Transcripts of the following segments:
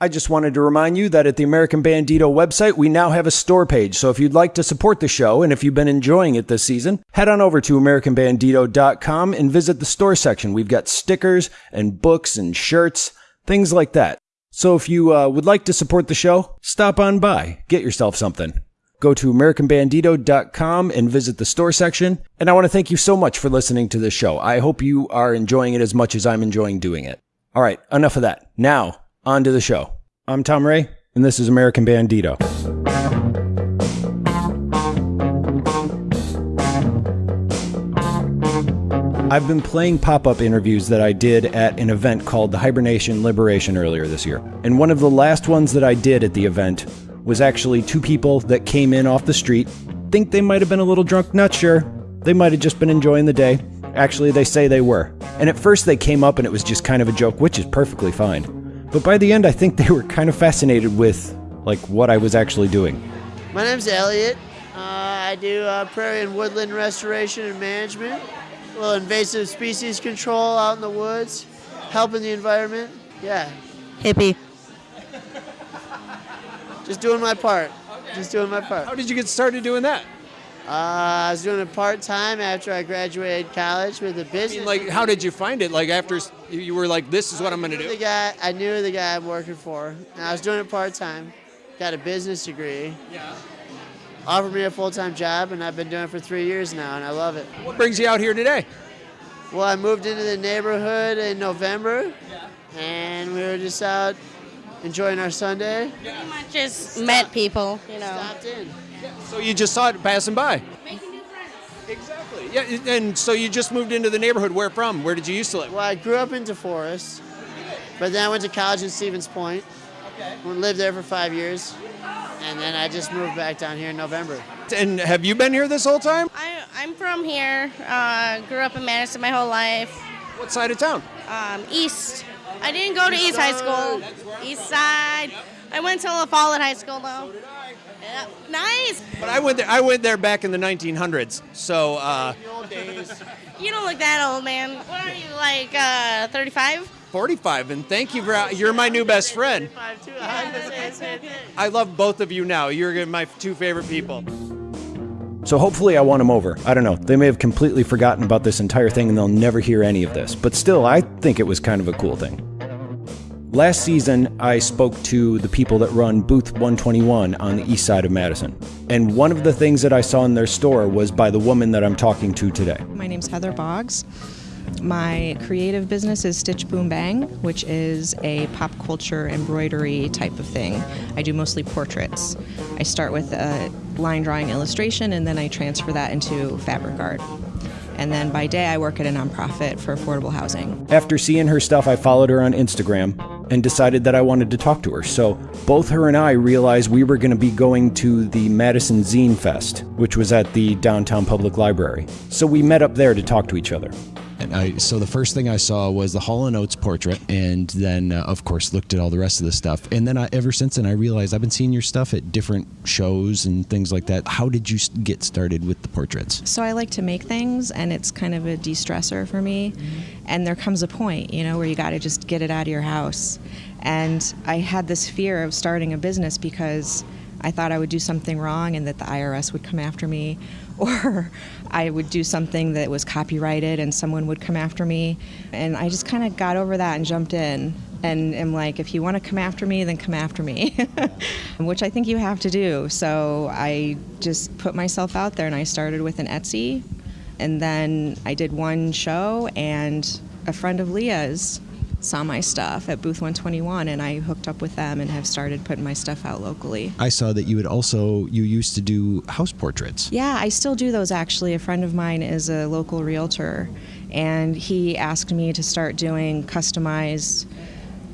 I just wanted to remind you that at the American Bandito website, we now have a store page. So if you'd like to support the show and if you've been enjoying it this season, head on over to AmericanBandito.com and visit the store section. We've got stickers and books and shirts, things like that. So if you uh, would like to support the show, stop on by, get yourself something. Go to AmericanBandito.com and visit the store section. And I want to thank you so much for listening to this show. I hope you are enjoying it as much as I'm enjoying doing it. All right, enough of that. Now, on to the show. I'm Tom Ray, and this is American Bandito. I've been playing pop up interviews that I did at an event called the Hibernation Liberation earlier this year. And one of the last ones that I did at the event was actually two people that came in off the street. Think they might have been a little drunk, not sure. They might have just been enjoying the day. Actually, they say they were. And at first they came up and it was just kind of a joke, which is perfectly fine. But by the end, I think they were kind of fascinated with like what I was actually doing. My name's Elliot. Uh, I do uh, prairie and woodland restoration and management, a little invasive species control out in the woods, helping the environment. Yeah, Hippie. just doing my part. Just doing my part. How did you get started doing that? Uh, I was doing it part time after I graduated college with a business. mean, like, how did you find it? Like, after s- you you were like, this is what I'm going to I knew the do? guy. I knew the guy I'm working for, and I was doing it part time. Got a business degree. Yeah. Offered me a full time job, and I've been doing it for three years now, and I love it. What brings you out here today? Well, I moved into the neighborhood in November, and we were just out enjoying our Sunday. Pretty much just met people, you know. Stopped in. So you just saw it passing by. Exactly. Yeah, and so you just moved into the neighborhood. Where from? Where did you used to live? Well, I grew up in DeForest, but then I went to college in Stevens Point. Okay. Lived there for five years, and then I just moved back down here in November. And have you been here this whole time? I, I'm from here. Uh, grew up in Madison my whole life. What side of town? Um, East. I didn't go to East High School. East Side. I went to La Follette High School though. Yeah, nice. But I went there. I went there back in the 1900s. So uh, The old days. You don't look that old, man. What are you, like uh, 35? 45. And thank you for. You're my new best friend. I was gonna say it. I love both of you now. You're my two favorite people. So hopefully I won them over. I don't know. They may have completely forgotten about this entire thing and they'll never hear any of this. But still, I think it was kind of a cool thing. Last season, I spoke to the people that run Booth 121 on the east side of Madison. And one of the things that I saw in their store was by the woman that I'm talking to today. My name's Heather Boggs. My creative business is Stitch Boom Bang, which is a pop culture embroidery type of thing. I do mostly portraits. I start with a line drawing illustration and then I transfer that into fabric art. And then by day, I work at a nonprofit for affordable housing. After seeing her stuff, I followed her on Instagram and decided that I wanted to talk to her. So both her and I realized we were going to be going to the Madison Zine Fest, which was at the downtown public library. So we met up there to talk to each other. And I, so the first thing I saw was the Hall and Oates portrait, and then uh, of course looked at all the rest of the stuff. And then I, ever since then, I realized I've been seeing your stuff at different shows and things like that. How did you get started with the portraits? So I like to make things, and it's kind of a de stressor for me. And there comes a point, you know, where you got to just get it out of your house. And I had this fear of starting a business because I thought I would do something wrong and that the IRS would come after me, or I would do something that was copyrighted and someone would come after me. And I just kind of got over that and jumped in. And am like, if you want to come after me, then come after me, which I think you have to do. So I just put myself out there and I started with an Etsy. And then I did one show, and a friend of Leah's saw my stuff at Booth 121, and I hooked up with them and have started putting my stuff out locally. I saw that you had also you used to do house portraits. Yeah, I still do those actually. A friend of mine is a local realtor, and he asked me to start doing customized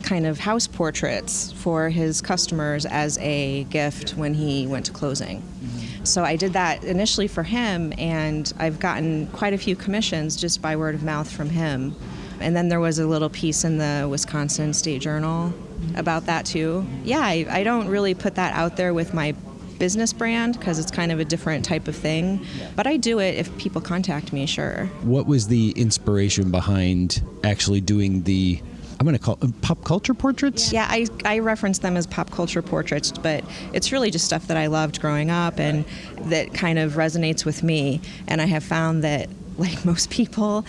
kind of house portraits for his customers as a gift when he went to closing. Mm-hmm. So I did that initially for him, and I've gotten quite a few commissions just by word of mouth from him. And then there was a little piece in the Wisconsin State Journal about that too. Yeah, I, I don't really put that out there with my business brand because it's kind of a different type of thing. But I do it if people contact me, sure. What was the inspiration behind actually doing the I'm going to call pop culture portraits. Yeah, I, I reference them as pop culture portraits, but it's really just stuff that I loved growing up and that kind of resonates with me. And I have found that, like most people,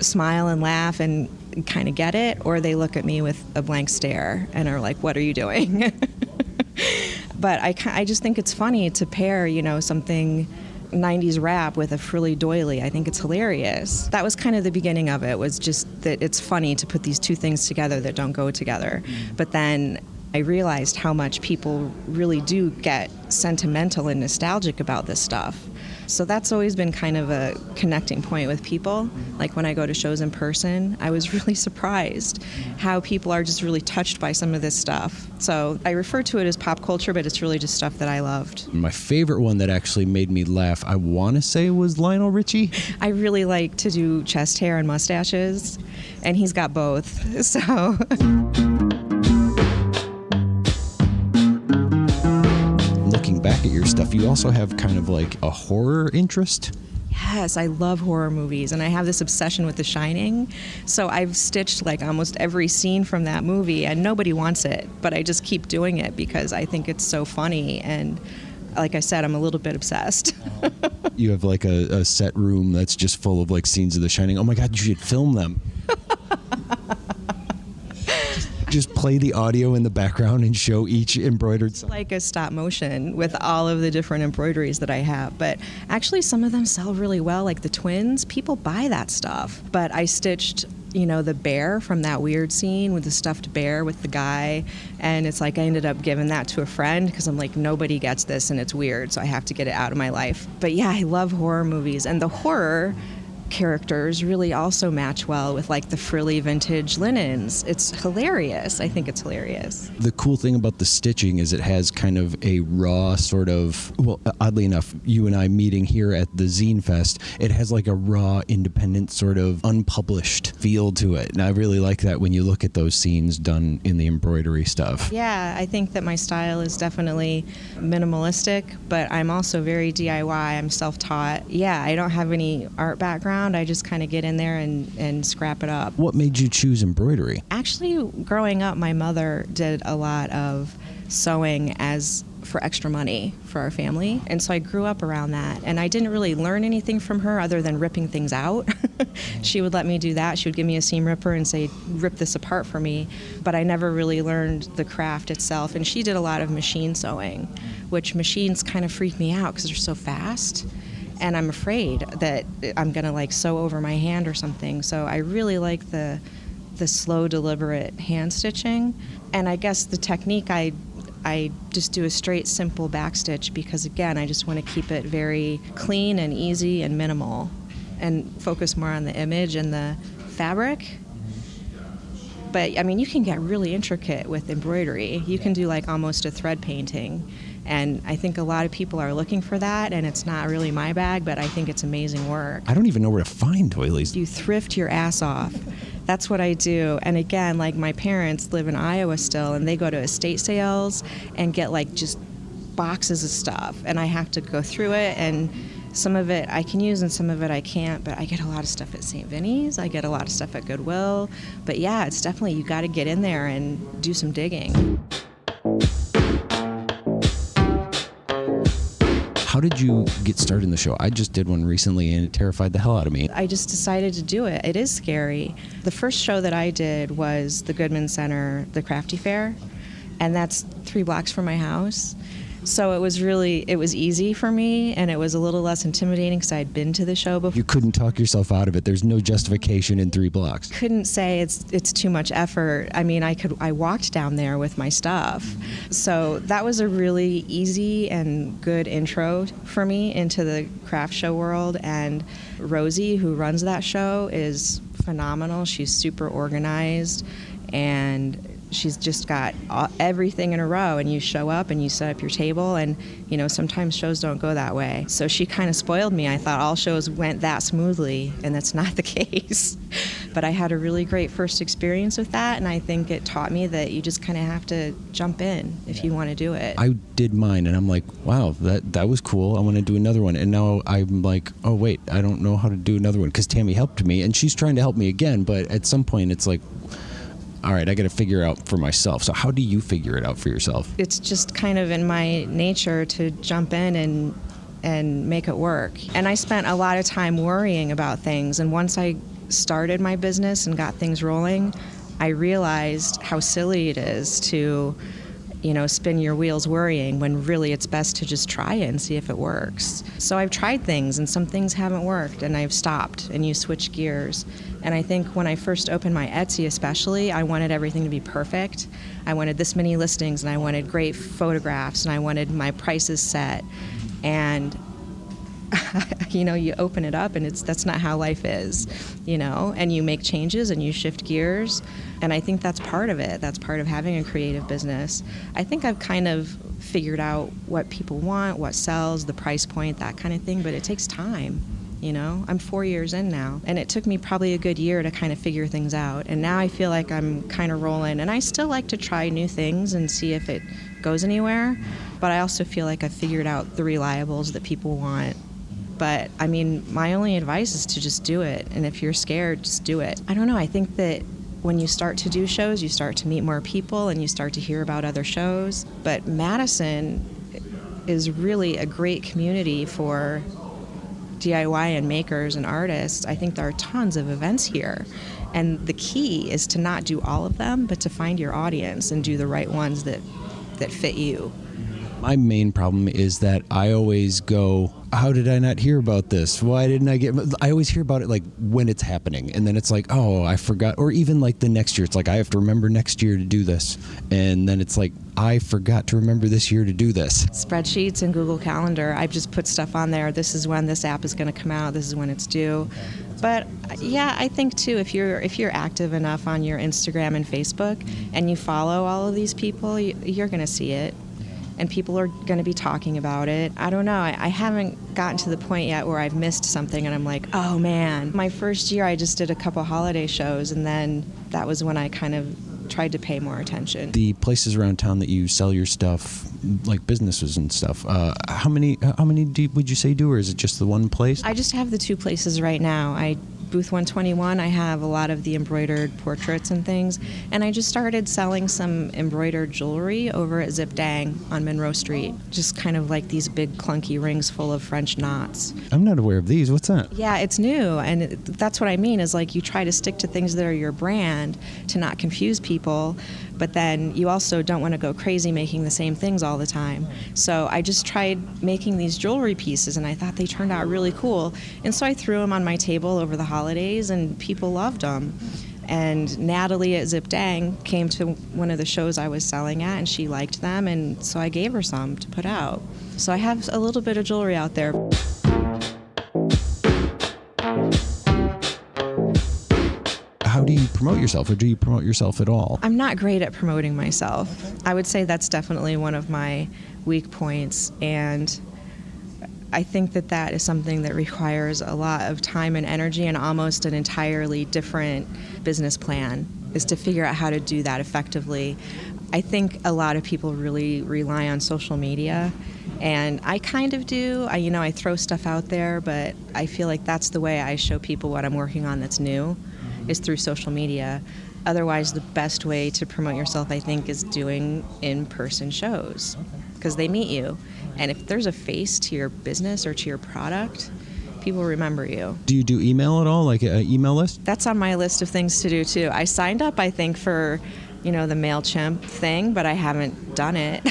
smile and laugh and kind of get it, or they look at me with a blank stare and are like, What are you doing? but I, I just think it's funny to pair, you know, something 90s rap with a frilly doily. I think it's hilarious. That was kind of the beginning of it, was just that it's funny to put these two things together that don't go together. Mm. But then I realized how much people really do get sentimental and nostalgic about this stuff. So that's always been kind of a connecting point with people. Like when I go to shows in person, I was really surprised how people are just really touched by some of this stuff. So I refer to it as pop culture, but it's really just stuff that I loved. My favorite one that actually made me laugh, I want to say, was Lionel Richie. I really like to do chest hair and mustaches, and he's got both. So. Stuff, you also have kind of like a horror interest. Yes, I love horror movies and I have this obsession with The Shining. So I've stitched like almost every scene from that movie and nobody wants it, but I just keep doing it because I think it's so funny and like I said, I'm a little bit obsessed. You have like a, a set room that's just full of like scenes of The Shining. Oh my God, you should film them. Just play the audio in the background and show each embroidered sign. like a stop motion with all of the different embroideries that I have. But actually, some of them sell really well, like the twins. People buy that stuff. But I stitched, you know, the bear from that weird scene with the stuffed bear with the guy. And it's like I ended up giving that to a friend because I'm like, nobody gets this and it's weird. So I have to get it out of my life. But yeah, I love horror movies. And the horror characters really also match well with like the frilly vintage linens. It's hilarious. I think it's hilarious. The cool thing about the stitching is it has kind of a raw sort of, well, uh, oddly enough, you and I meeting here at the Zine Fest, it has like a raw, independent, sort of unpublished feel to it. And I really like that when you look at those scenes done in the embroidery stuff. Yeah, I think that my style is definitely minimalistic, but I'm also very DIY. I'm self taught. Yeah, I don't have any art background. I just kind of get in there and, and scrap it up. What made you choose embroidery? Actually, growing up, my mother did a lot of sewing as for extra money for our family. And so I grew up around that. And I didn't really learn anything from her other than ripping things out. she would let me do that. She would give me a seam ripper and say, rip this apart for me. But I never really learned the craft itself. And she did a lot of machine sewing, which machines kind of freak me out because they're so fast and I'm afraid that I'm gonna like sew over my hand or something. So I really like the the slow, deliberate hand stitching, and I guess the technique I I just do a straight, simple back stitch because again, I just want to keep it very clean and easy and minimal, and focus more on the image and the fabric. But I mean, you can get really intricate with embroidery. You can do like almost a thread painting and I think a lot of people are looking for that, and it's not really my bag, but I think it's amazing work. I don't even know where to find doilies. You thrift your ass off. That's what I do. And again, like my parents live in Iowa still, and they go to estate sales and get like just boxes of stuff, and I have to go through it and some of it I can use and some of it I can't, but I get a lot of stuff at St. Vinny's. I get a lot of stuff at Goodwill. But yeah, it's definitely, you got to get in there and do some digging. How did you get started in the show? I just did one recently and it terrified the hell out of me. I just decided to do it. It is scary. The first show that I did was the Goodman Center, the Crafty Fair, and that's three blocks from my house. So it was really it was easy for me, and it was a little less intimidating because I had been to the show before. You couldn't talk yourself out of it. There's no justification in three blocks. Couldn't say it's it's too much effort. I mean, I could I walked down there with my stuff, so that was a really easy and good intro for me into the craft show world. And Rosie, who runs that show, is phenomenal. She's super organized and she's just got everything in a row and you show up and you set up your table and you know sometimes shows don't go that way. So she kind of spoiled me. I thought all shows went that smoothly and that's not the case. But i had a really great first experience with that and i think it taught me that you just kind of have to jump in if you want to do it. I did mine and i'm like wow that that was cool. I want to do another one. And now i'm like oh wait i don't know how to do another one. Because tammy helped me and she's trying to help me again but at some point it's like all right, I got to figure out for myself. So how do you figure it out for yourself? It's just kind of in my nature to jump in and and make it work. And I spent a lot of time worrying about things. And once I started my business and got things rolling, I realized how silly it is to, you know, spin your wheels worrying when really it's best to just try it and see if it works. So I've tried things and some things haven't worked and I've stopped and you switch gears. And I think when I first opened my Etsy, especially, I wanted everything to be perfect. I wanted this many listings and I wanted great photographs and I wanted my prices set. And you know you open it up and it's that's not how life is you know? And you make changes and you shift gears. And i think that's part of it. That's part of having a creative business. I think i've kind of figured out what people want what sells the price point that kind of thing but it takes time you know? I'm four years in now and it took me probably a good year to kind of figure things out. And now i feel like i'm kind of rolling and i still like to try new things and see if it goes anywhere but i also feel like i've figured out the reliables that people want but I mean, my only advice is to just do it. And if you're scared, just do it. I don't know. I think that when you start to do shows, you start to meet more people and you start to hear about other shows. But Madison is really a great community for DIY and makers and artists. I think there are tons of events here. And the key is to not do all of them, but to find your audience and do the right ones that, that fit you. My main problem is that I always go, how did I not hear about this? Why didn't I get? I always hear about it like when it's happening, and then it's like, oh, I forgot. Or even like the next year, it's like I have to remember next year to do this, and then it's like I forgot to remember this year to do this. Spreadsheets and Google Calendar. I've just put stuff on there. This is when this app is going to come out. This is when it's due. But yeah, I think too if you're if you're active enough on your Instagram and Facebook, and you follow all of these people, you're going to see it and people are going to be talking about it. I don't know. I, I, haven't gotten to the point yet where I've missed something and I'm like, oh man. My first year, I just did a couple holiday shows, and then that was when I kind of tried to pay more attention. The places around town that you sell your stuff, like businesses and stuff, uh, how many how many do, would you say do, or is it just the one place? I just have the two places right now. I booth 121, I have a lot of the embroidered portraits and things. And I just started selling some embroidered jewelry over at Zip Dang on Monroe Street. Just kind of like these big clunky rings full of French knots. I'm not aware of these. What's that? Yeah, it's new. And it, that's what I mean is like you try to stick to things that are your brand to not confuse people but then you also don't want to go crazy making the same things all the time. So I just tried making these jewelry pieces and I thought they turned out really cool. And so I threw them on my table over the holidays and people loved them. And Natalie at Zip Dang came to one of the shows I was selling at and she liked them and so I gave her some to put out. So I have a little bit of jewelry out there. how do you promote yourself or do you promote yourself at all? I'm not great at promoting myself. I would say that's definitely one of my weak points and I think that that is something that requires a lot of time and energy and almost an entirely different business plan is to figure out how to do that effectively. I think a lot of people really rely on social media and I kind of do. I you know, I throw stuff out there, but I feel like that's the way I show people what I'm working on that's new is through social media. Otherwise, the best way to promote yourself, I think, is doing in person shows because they meet you. And if there's a face to your business or to your product, people remember you. Do you do email at all, like an email list? That's on my list of things to do too. I signed up, I think, for you know the Mailchimp thing, but I haven't done it.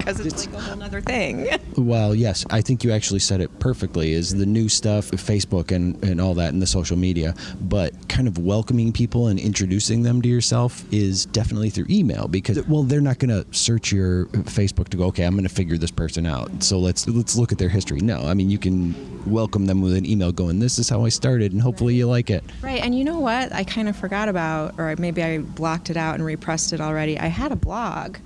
Because it's, it's, like a whole other thing. well, yes, I think you actually said it perfectly. Is the new stuff, Facebook and and all that, and the social media, but kind of welcoming people and introducing them to yourself is definitely through email because well, they're not going to search your Facebook to go, okay, I'm going to figure this person out. So let's let's look at their history. No, I mean you can welcome them with an email going, this is how I started, and hopefully you like it. Right, and you know what? I kind of forgot about, or maybe I blocked it out and repressed it already. I had a blog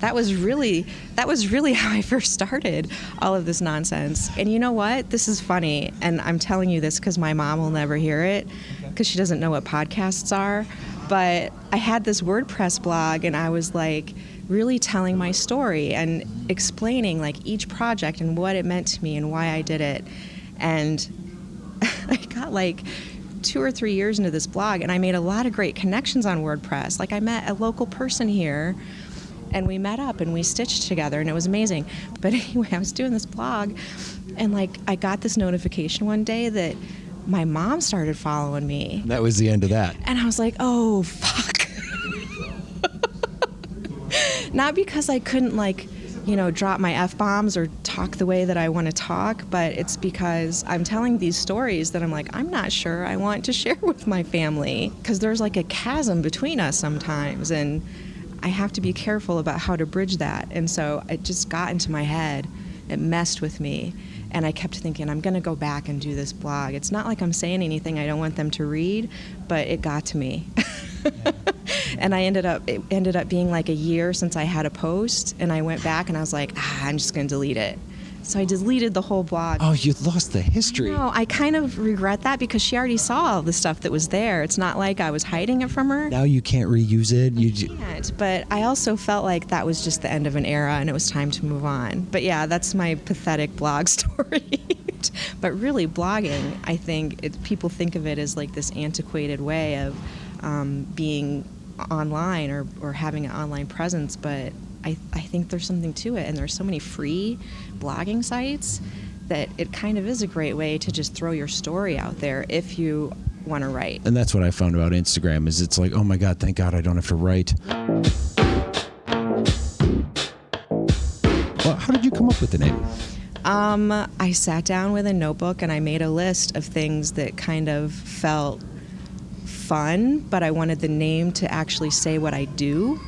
that was really that was really how I first started all of this nonsense. And you know what? This is funny, and I'm telling you this because my mom will never hear it because she doesn't know what podcasts are. But I had this WordPress blog, and I was like really telling my story and explaining like each project and what it meant to me and why I did it. And I got like two or three years into this blog, and I made a lot of great connections on WordPress. Like I met a local person here, and we met up and we stitched together, and it was amazing. But anyway, I was doing this blog, and like I got this notification one day that my mom started following me, That was the end of that. and I was like, oh fuck. Not because I couldn't like, you know, drop my f bombs or talk the way that I want to talk, but it's because I'm telling these stories that I'm like, I'm not sure I want to share with my family because there's like a chasm between us sometimes, and I have to be careful about how to bridge that. And so it just got into my head. It messed with me. And I kept thinking, I'm going to go back and do this blog. It's not like I'm saying anything I don't want them to read, but it got to me. and I ended up it ended up being like a year since I had a post, and I went back and I was like, ah, I'm just going to delete it. So I deleted the whole blog. Oh, you lost the history. No, I kind of regret that because she already saw all the stuff that was there. It's not like I was hiding it from her. Now you can't reuse it. You can't, but I also felt like that was just the end of an era and it was time to move on. But yeah, that's my pathetic blog story. but really, blogging, I think it, people think of it as like this antiquated way of um, being online or, or having an online presence, but I, I think there's something to it. And there's so many free blogging sites that it kind of is a great way to just throw your story out there if you want to write. and that's what I found about Instagram is it's like, oh my god, thank God I don't have to write. Well, how did you come up with the name? Um, I sat down with a notebook and I made a list of things that kind of felt fun, but I wanted the name to actually say what I do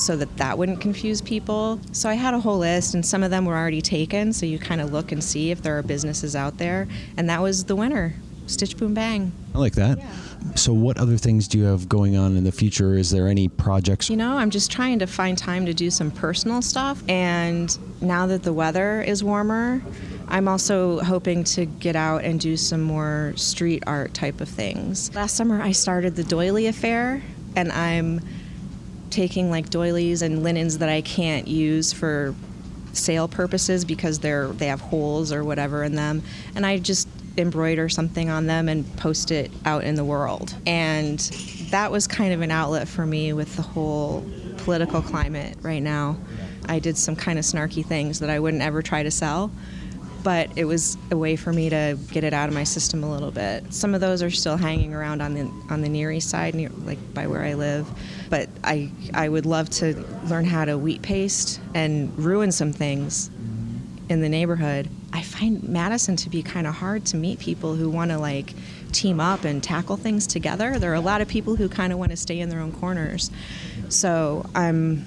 so that that wouldn't confuse people. So I had a whole list and some of them were already taken, so you kind of look and see if there are businesses out there, and that was the winner. Stitch Boom Bang. I like that. So, what other things do you have going on in the future? Is there any projects? You know, I'm just trying to find time to do some personal stuff. And now that the weather is warmer, I'm also hoping to get out and do some more street art type of things. Last summer, I started the Doily Affair, and I'm taking like doilies and linens that I can't use for sale purposes because they're they have holes or whatever in them and I just embroider something on them and post it out in the world and that was kind of an outlet for me with the whole political climate right now I did some kind of snarky things that I wouldn't ever try to sell but it was a way for me to get it out of my system a little bit. Some of those are still hanging around on the on the Near East side, near, like by where I live. But I I would love to learn how to wheat paste and ruin some things in the neighborhood. I find Madison to be kind of hard to meet people who want to like team up and tackle things together. There are a lot of people who kind of want to stay in their own corners. So I'm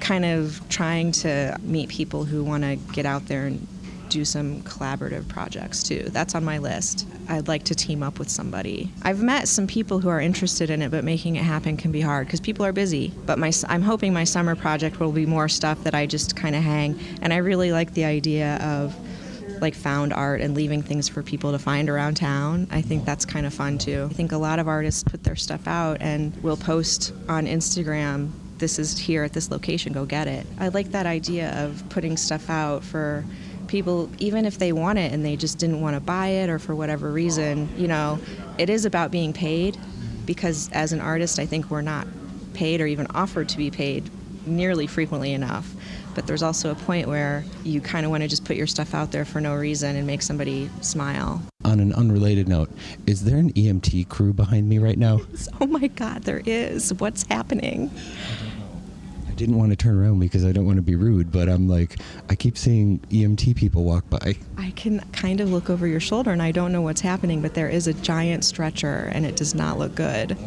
kind of trying to meet people who want to get out there and do some collaborative projects too. That's on my list. I'd like to team up with somebody. I've met some people who are interested in it, but making it happen can be hard because people are busy. But my, I'm hoping my summer project will be more stuff that I just kind of hang. And I really like the idea of like found art and leaving things for people to find around town. I think that's kind of fun too. I think a lot of artists put their stuff out and will post on Instagram this is here at this location, go get it. I like that idea of putting stuff out for people even if they want it and they just didn't want to buy it or for whatever reason, you know, it is about being paid because as an artist, I think we're not paid or even offered to be paid nearly frequently enough. But there's also a point where you kind of want to just put your stuff out there for no reason and make somebody smile. On an unrelated note, is there an EMT crew behind me right now? Oh my God, there is. What's happening? I didn't want to turn around because I don't want to be rude, but I'm like, I keep seeing EMT people walk by. I can kind of look over your shoulder and I don't know what's happening, but there is a giant stretcher and it does not look good.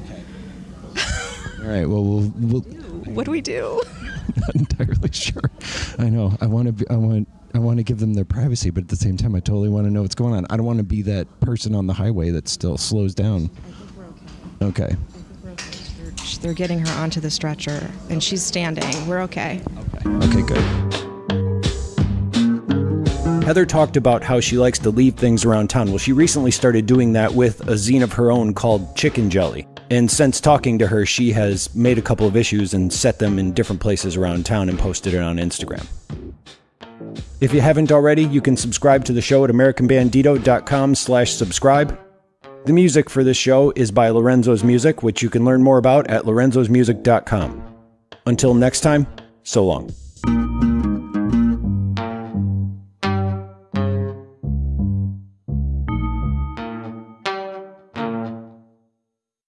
All right, well, we'll, we'll What do we do? not entirely sure. I know. I want to. Be, I want. I want to give them their privacy, but at the same time, I totally want to know what's going on. I don't want to be that person on the highway that still slows down. I think we're okay. Okay. They're getting her onto the stretcher and she's standing. We're okay. Okay. Good. Heather talked about how she likes to leave things around town. Well, she recently started doing that with a zine of her own called Chicken Jelly. And since talking to her, she has made a couple of issues and set them in different places around town and posted it on Instagram. If you haven't already, you can subscribe to the show at americanbandito.com slash subscribe. The music for this show is by Lorenzo's Music, which you can learn more about at lorenzosmusic.com. Until next time, so long.